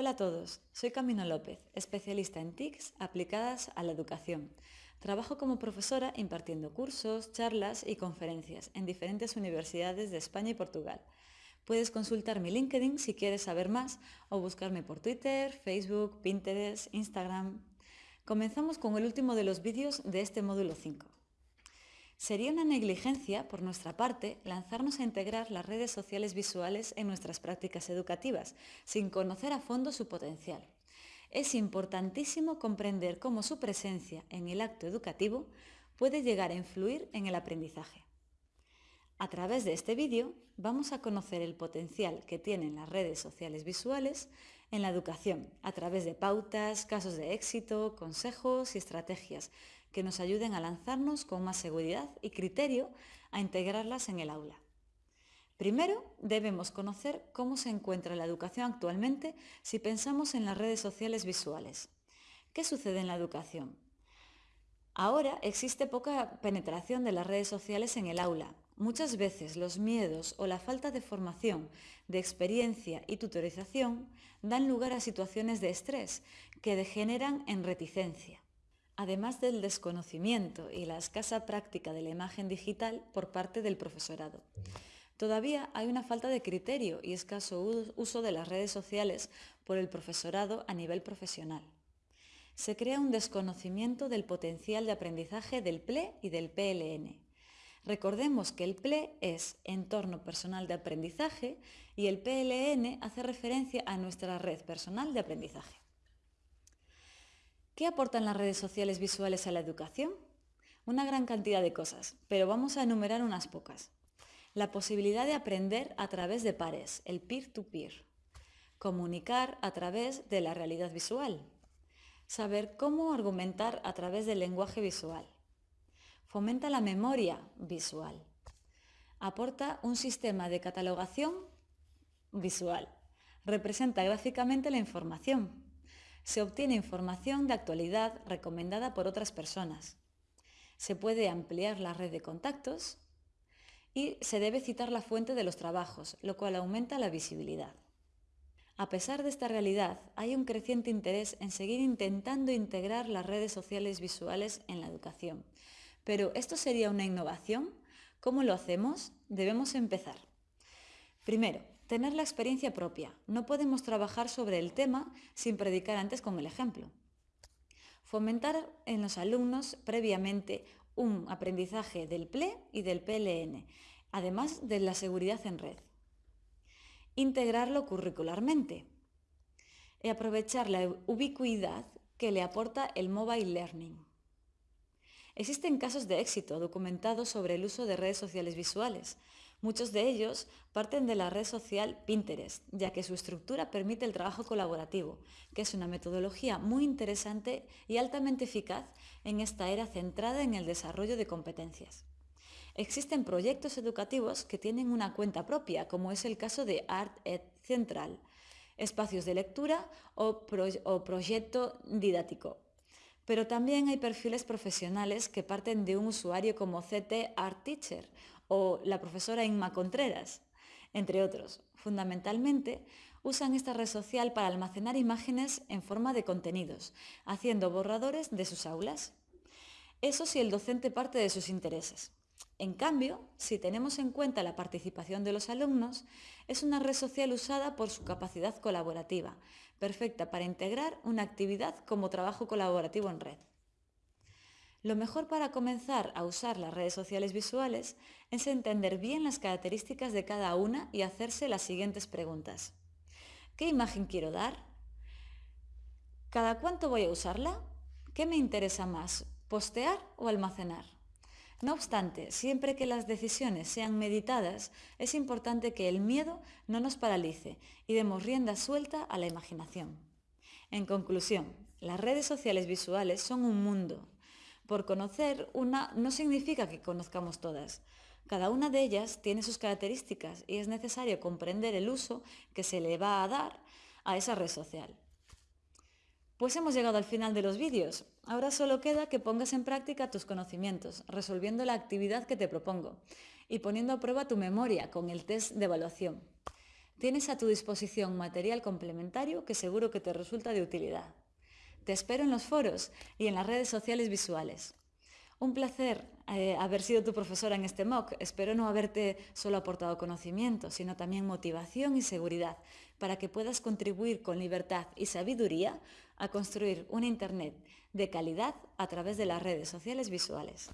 Hola a todos, soy Camino López, especialista en TICs aplicadas a la educación. Trabajo como profesora impartiendo cursos, charlas y conferencias en diferentes universidades de España y Portugal. Puedes consultar mi LinkedIn si quieres saber más o buscarme por Twitter, Facebook, Pinterest, Instagram. Comenzamos con el último de los vídeos de este módulo 5. Sería una negligencia por nuestra parte lanzarnos a integrar las redes sociales visuales en nuestras prácticas educativas, sin conocer a fondo su potencial. Es importantísimo comprender cómo su presencia en el acto educativo puede llegar a influir en el aprendizaje. A través de este vídeo vamos a conocer el potencial que tienen las redes sociales visuales en la educación, a través de pautas, casos de éxito, consejos y estrategias que nos ayuden a lanzarnos con más seguridad y criterio a integrarlas en el aula. Primero, debemos conocer cómo se encuentra la educación actualmente si pensamos en las redes sociales visuales. ¿Qué sucede en la educación? Ahora existe poca penetración de las redes sociales en el aula. Muchas veces los miedos o la falta de formación, de experiencia y tutorización dan lugar a situaciones de estrés que degeneran en reticencia además del desconocimiento y la escasa práctica de la imagen digital por parte del profesorado. Todavía hay una falta de criterio y escaso uso de las redes sociales por el profesorado a nivel profesional. Se crea un desconocimiento del potencial de aprendizaje del PLE y del PLN. Recordemos que el PLE es entorno personal de aprendizaje y el PLN hace referencia a nuestra red personal de aprendizaje. ¿Qué aportan las redes sociales visuales a la educación? Una gran cantidad de cosas, pero vamos a enumerar unas pocas. La posibilidad de aprender a través de pares, el peer-to-peer. Comunicar a través de la realidad visual. Saber cómo argumentar a través del lenguaje visual. Fomenta la memoria visual. Aporta un sistema de catalogación visual. Representa gráficamente la información se obtiene información de actualidad recomendada por otras personas. Se puede ampliar la red de contactos y se debe citar la fuente de los trabajos, lo cual aumenta la visibilidad. A pesar de esta realidad, hay un creciente interés en seguir intentando integrar las redes sociales visuales en la educación. Pero, ¿esto sería una innovación? ¿Cómo lo hacemos? Debemos empezar. Primero, Tener la experiencia propia. No podemos trabajar sobre el tema sin predicar antes con el ejemplo. Fomentar en los alumnos previamente un aprendizaje del PLE y del PLN, además de la seguridad en red. Integrarlo curricularmente. Y aprovechar la ubicuidad que le aporta el mobile learning. Existen casos de éxito documentados sobre el uso de redes sociales visuales, Muchos de ellos parten de la red social Pinterest, ya que su estructura permite el trabajo colaborativo, que es una metodología muy interesante y altamente eficaz en esta era centrada en el desarrollo de competencias. Existen proyectos educativos que tienen una cuenta propia, como es el caso de Art Ed Central, espacios de lectura o, o proyecto didáctico, pero también hay perfiles profesionales que parten de un usuario como CT Art Teacher o la profesora Inma Contreras, entre otros. Fundamentalmente, usan esta red social para almacenar imágenes en forma de contenidos, haciendo borradores de sus aulas. Eso si el docente parte de sus intereses. En cambio, si tenemos en cuenta la participación de los alumnos, es una red social usada por su capacidad colaborativa, perfecta para integrar una actividad como trabajo colaborativo en red. Lo mejor para comenzar a usar las redes sociales visuales es entender bien las características de cada una y hacerse las siguientes preguntas. ¿Qué imagen quiero dar? ¿Cada cuánto voy a usarla? ¿Qué me interesa más, postear o almacenar? No obstante, siempre que las decisiones sean meditadas, es importante que el miedo no nos paralice y demos rienda suelta a la imaginación. En conclusión, las redes sociales visuales son un mundo, por conocer una no significa que conozcamos todas. Cada una de ellas tiene sus características y es necesario comprender el uso que se le va a dar a esa red social. Pues hemos llegado al final de los vídeos. Ahora solo queda que pongas en práctica tus conocimientos, resolviendo la actividad que te propongo y poniendo a prueba tu memoria con el test de evaluación. Tienes a tu disposición material complementario que seguro que te resulta de utilidad. Te espero en los foros y en las redes sociales visuales. Un placer eh, haber sido tu profesora en este MOOC. Espero no haberte solo aportado conocimiento, sino también motivación y seguridad para que puedas contribuir con libertad y sabiduría a construir una Internet de calidad a través de las redes sociales visuales.